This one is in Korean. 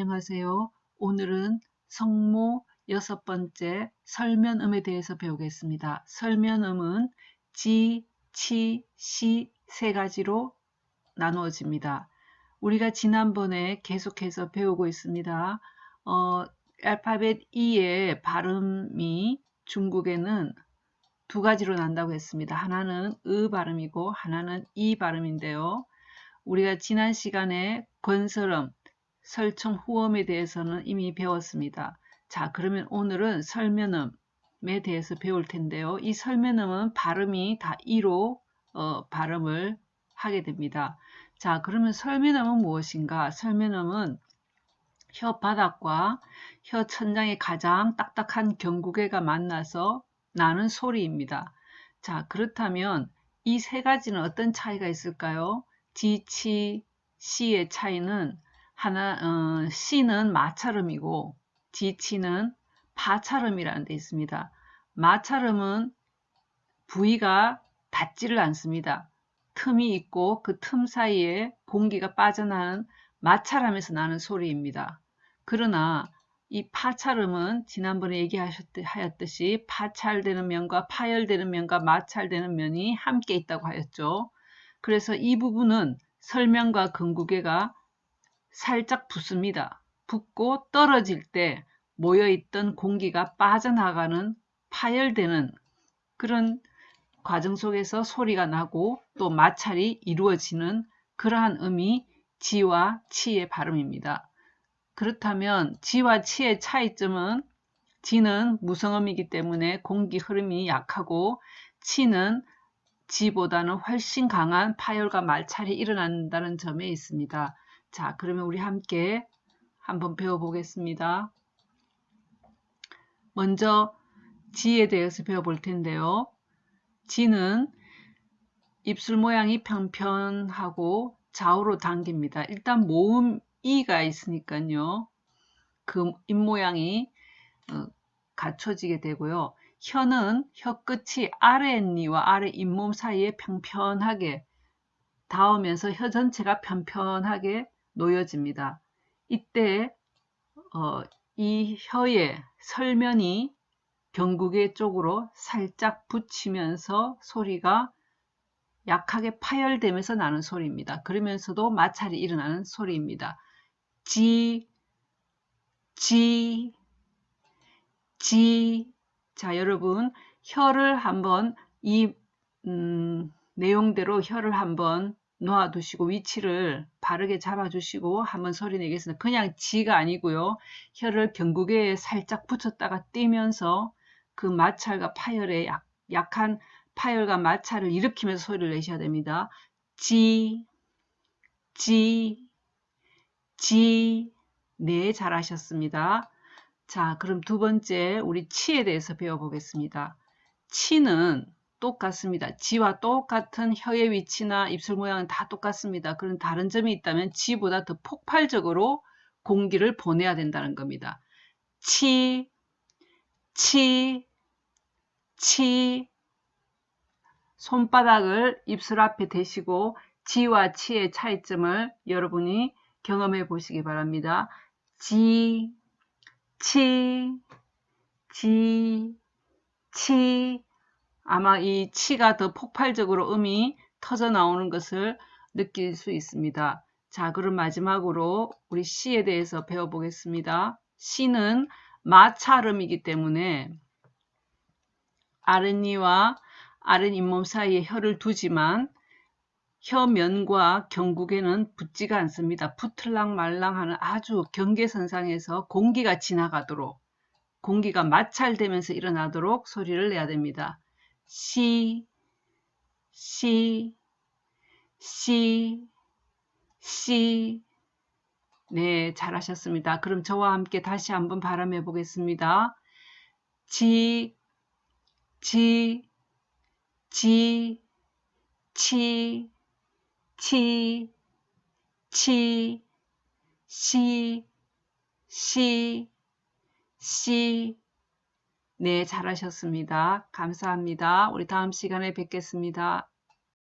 안녕하세요. 오늘은 성모 여섯 번째 설면음에 대해서 배우겠습니다. 설면음은 지, 치, 시 세 가지로 나누어집니다. 우리가 지난번에 계속해서 배우고 있습니다. 어, 알파벳 E의 발음이 중국에는 두 가지로 난다고 했습니다. 하나는 으 발음이고 하나는 이 발음인데요. 우리가 지난 시간에 건설음, 설청 후음에 대해서는 이미 배웠습니다. 자 그러면 오늘은 설면음에 대해서 배울 텐데요. 이 설면음은 발음이 다 이로 어, 발음을 하게 됩니다. 자 그러면 설면음은 무엇인가? 설면음은 혀 바닥과 혀 천장의 가장 딱딱한 경구개가 만나서 나는 소리입니다. 자 그렇다면 이 세 가지는 어떤 차이가 있을까요? 지, 치, 시의 차이는 하나 어, C는 마찰음이고 지치는 파찰음이라는 데 있습니다. 마찰음은 부위가 닿지를 않습니다. 틈이 있고 그 틈 사이에 공기가 빠져나는 마찰하면서 나는 소리입니다. 그러나 이 파찰음은 지난번에 얘기하셨듯이 파찰되는 면과 파열되는 면과 마찰되는 면이 함께 있다고 하였죠. 그래서 이 부분은 설명과 근구계가 살짝 붓습니다. 붓고 떨어질 때 모여있던 공기가 빠져나가는 파열되는 그런 과정 속에서 소리가 나고 또 마찰이 이루어지는 그러한 음이 지와 치의 발음입니다. 그렇다면 지와 치의 차이점은 지는 무성음이기 때문에 공기 흐름이 약하고 치는 지보다는 훨씬 강한 파열과 마찰이 일어난다는 점에 있습니다. 자, 그러면 우리 함께 한번 배워보겠습니다. 먼저 지에 대해서 배워볼 텐데요. 지는 입술 모양이 평평하고 좌우로 당깁니다. 일단 모음 이가 있으니까요. 그 입 모양이 어, 갖춰지게 되고요. 혀는 혀 끝이 아랫니와 아래 잇몸 사이에 평평하게 닿으면서 혀 전체가 평평하게 놓여집니다. 이때 어, 이 혀의 설면이 경국의 쪽으로 살짝 붙이면서 소리가 약하게 파열되면서 나는 소리입니다. 그러면서도 마찰이 일어나는 소리입니다. 지, 지, 지. 자, 여러분, 혀를 한번 이 음, 내용대로 혀를 한번 놓아두시고 위치를 바르게 잡아주시고 한번 소리 내겠습니다. 그냥 지가 아니고요. 혀를 경국에 살짝 붙였다가 띄면서 그 마찰과 파열에 약, 약한 파열과 마찰을 일으키면서 소리를 내셔야 됩니다. 지, 지, 지, 네, 잘하셨습니다. 자, 그럼 두 번째 우리 치에 대해서 배워보겠습니다. 치는 똑같습니다. 지와 똑같은 혀의 위치나 입술 모양은 다 똑같습니다. 그런 다른 점이 있다면 지보다 더 폭발적으로 공기를 보내야 된다는 겁니다. 치, 치, 치 손바닥을 입술 앞에 대시고 지와 치의 차이점을 여러분이 경험해 보시기 바랍니다. 지, 치, 지, 치 아마 이 치가 더 폭발적으로 음이 터져 나오는 것을 느낄 수 있습니다. 자, 그럼 마지막으로 우리 시에 대해서 배워보겠습니다. 시는 마찰음이기 때문에 아랫니와 아랫 잇몸 사이에 혀를 두지만 혀면과 경국에는 붙지가 않습니다. 붙을랑 말랑하는 아주 경계선상에서 공기가 지나가도록 공기가 마찰되면서 일어나도록 소리를 내야 됩니다. 시, 시, 시, 시. 네, 잘하셨습니다. 그럼 저와 함께 다시 한번 발음해 보겠습니다. 지, 지, 지, 치, 치, 치, 시, 시, 시, 네, 잘하셨습니다. 감사합니다. 우리 다음 시간에 뵙겠습니다.